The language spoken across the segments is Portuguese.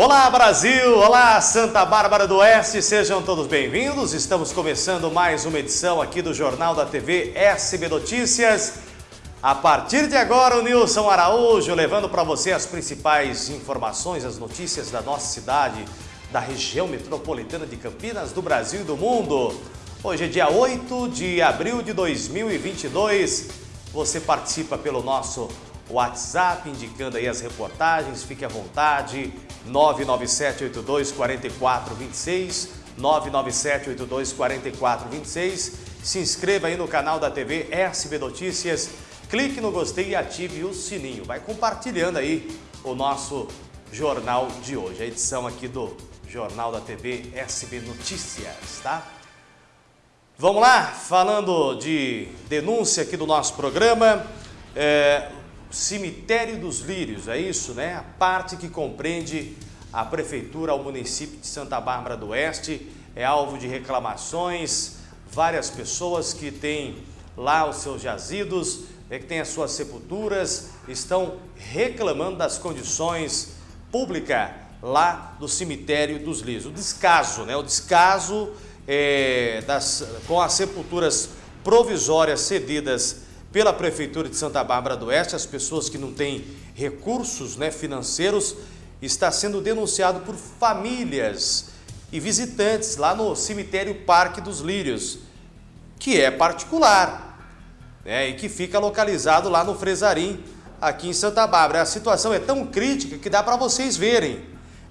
Olá Brasil, olá Santa Bárbara do Oeste, sejam todos bem-vindos. Estamos começando mais uma edição aqui do Jornal da TV SB Notícias. A partir de agora, o Nilson Araújo levando para você as principais informações, as notícias da nossa cidade, da região metropolitana de Campinas, do Brasil e do mundo. Hoje é dia 8 de abril de 2022. Você participa pelo nosso WhatsApp, indicando aí as reportagens, fique à vontade, 997-82-4426, 997-82-4426. Se inscreva aí no canal da TV SB Notícias, clique no gostei e ative o sininho. Vai compartilhando aí o nosso jornal de hoje, a edição aqui do Jornal da TV SB Notícias, tá? Vamos lá, falando de denúncia aqui do nosso programa, é, Cemitério dos Lírios, é isso, né? A parte que compreende a Prefeitura ao município de Santa Bárbara do Oeste é alvo de reclamações, várias pessoas que têm lá os seus jazidos, é, que têm as suas sepulturas, estão reclamando das condições públicas lá do Cemitério dos Lírios. O descaso, né? O descaso é, das, com as sepulturas provisórias cedidas pela Prefeitura de Santa Bárbara do Oeste, as pessoas que não têm recursos né, financeiros, está sendo denunciado por famílias e visitantes lá no cemitério Parque dos Lírios, que é particular né, e que fica localizado lá no Fresarim, aqui em Santa Bárbara. A situação é tão crítica que dá para vocês verem.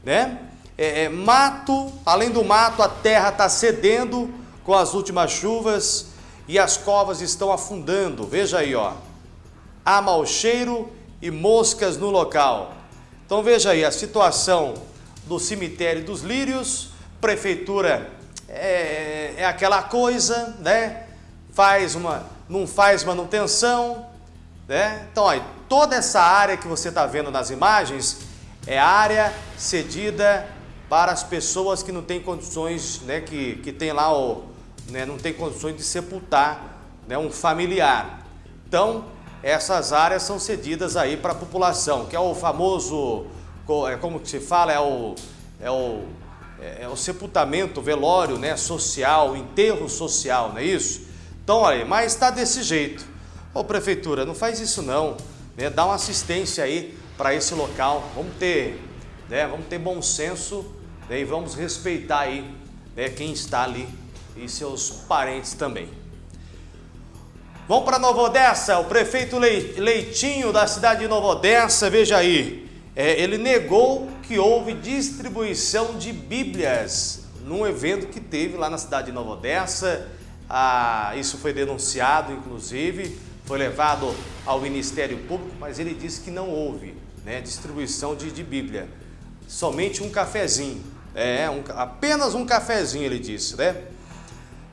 Né? É, é, mato, além do mato, a terra está cedendo com as últimas chuvas, e as covas estão afundando. Veja aí, ó. Há mau cheiro e moscas no local. Então veja aí a situação do cemitério dos Lírios. Prefeitura é, é aquela coisa, né? Faz uma, não faz manutenção, né? Então, aí, toda essa área que você está vendo nas imagens é área cedida para as pessoas que não têm condições, né? Que, que tem lá o, né, não tem condições de sepultar né, um familiar. Então, essas áreas são cedidas aí para a população, que é o famoso, é como que se fala, é o, é o, é o sepultamento, velório né, social, enterro social, não é isso? Então, olha, mas está desse jeito. Ô prefeitura, não faz isso não, né? dá uma assistência aí para esse local, vamos ter, né, vamos ter bom senso né, e vamos respeitar aí né, quem está ali e seus parentes também. Vamos para Nova Odessa, o prefeito Leitinho da cidade de Nova Odessa, veja aí, é, ele negou que houve distribuição de bíblias num evento que teve lá na cidade de Nova Odessa, ah, isso foi denunciado inclusive, foi levado ao Ministério Público, mas ele disse que não houve né, distribuição de, de Bíblia, somente um cafezinho, é, um, apenas um cafezinho ele disse, né?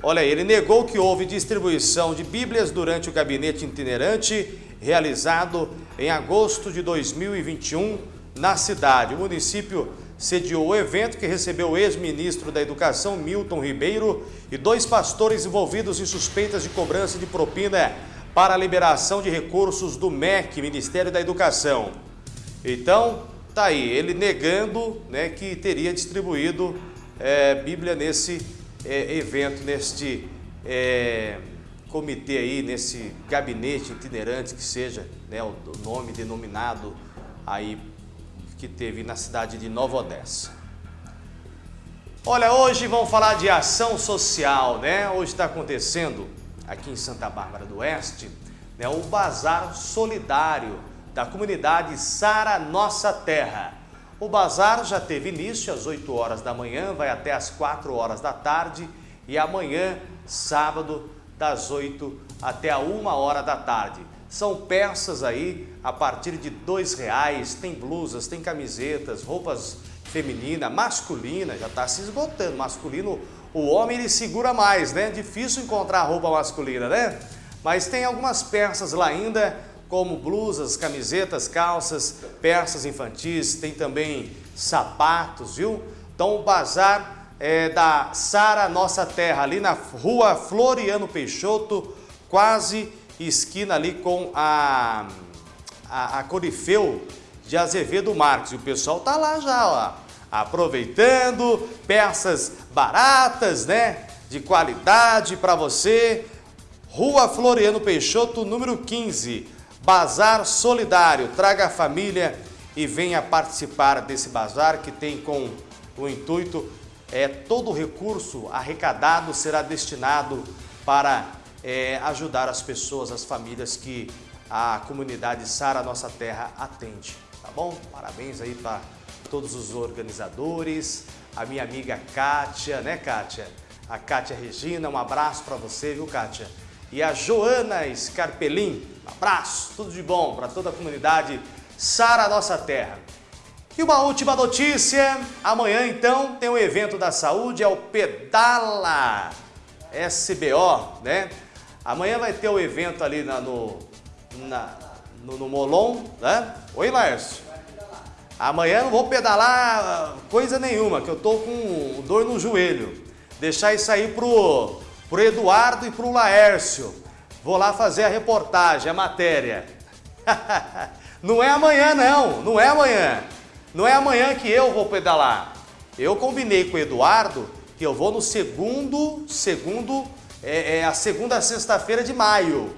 Olha aí, ele negou que houve distribuição de Bíblias durante o gabinete itinerante realizado em agosto de 2021 na cidade. O município sediou o evento que recebeu o ex-ministro da Educação, Milton Ribeiro, e dois pastores envolvidos em suspeitas de cobrança de propina para a liberação de recursos do MEC, Ministério da Educação. Então, tá aí, ele negando né, que teria distribuído é, Bíblia nesse é, evento, neste é, comitê aí, nesse gabinete itinerante que seja né, o, nome denominado aí que teve na cidade de Nova Odessa. Olha, hoje vamos falar de ação social, né? Hoje está acontecendo aqui em Santa Bárbara do Oeste, né, o Bazar Solidário da comunidade Sara Nossa Terra. O bazar já teve início às 8 horas da manhã, vai até às 4 horas da tarde e amanhã, sábado, das 8 até a 1 hora da tarde. São peças aí a partir de R$ reais, tem blusas, tem camisetas, roupas feminina, masculina, já está se esgotando. Masculino, o homem ele segura mais, né? Difícil encontrar roupa masculina, né? Mas tem algumas peças lá ainda como blusas, camisetas, calças, peças infantis, tem também sapatos, viu? Então o bazar é da Sara Nossa Terra, ali na rua Floriano Peixoto, quase esquina ali com a, a, a Corifeu de Azevedo Marques. E o pessoal tá lá já, ó, aproveitando, peças baratas, né? De qualidade para você. Rua Floriano Peixoto, número 15, Bazar Solidário. Traga a família e venha participar desse bazar que tem com o intuito é todo o recurso arrecadado será destinado para é, ajudar as pessoas, as famílias que a comunidade Sara Nossa Terra atende, tá bom? Parabéns aí para todos os organizadores, a minha amiga Kátia, né Kátia? A Kátia Regina, um abraço para você, viu Kátia? E a Joana Scarpelin, abraço, tudo de bom para toda a comunidade Sara Nossa Terra. E uma última notícia, amanhã então tem um evento da saúde, é o Pedala SBO, né? Amanhã vai ter o um evento ali na, no, na, no, no Molon, né? Oi, Laércio. Amanhã não vou pedalar coisa nenhuma, que eu tô com dor no joelho. Deixar isso aí pro, pro Eduardo e pro Laércio. Vou lá fazer a reportagem, a matéria. não é amanhã não, não é amanhã. Não é amanhã que eu vou pedalar. Eu combinei com o Eduardo que eu vou no segundo, segundo, é, é a segunda sexta-feira de maio,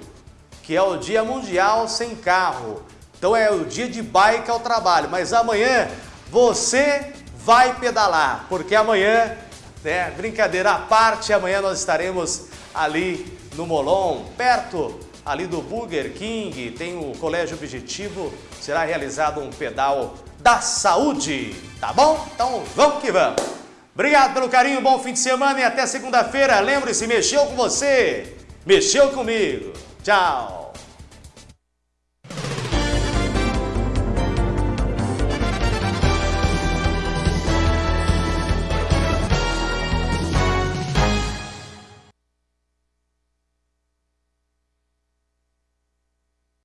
que é o Dia Mundial Sem Carro. Então é o dia de bike ao trabalho. Mas amanhã você vai pedalar, porque amanhã, né, brincadeira à parte, amanhã nós estaremos ali no Molon, perto ali do Burger King, tem o Colégio Objetivo, será realizado um pedal da saúde, tá bom? Então vamos que vamos. Obrigado pelo carinho, bom fim de semana e até segunda-feira. Lembre-se, mexeu com você, mexeu comigo. Tchau.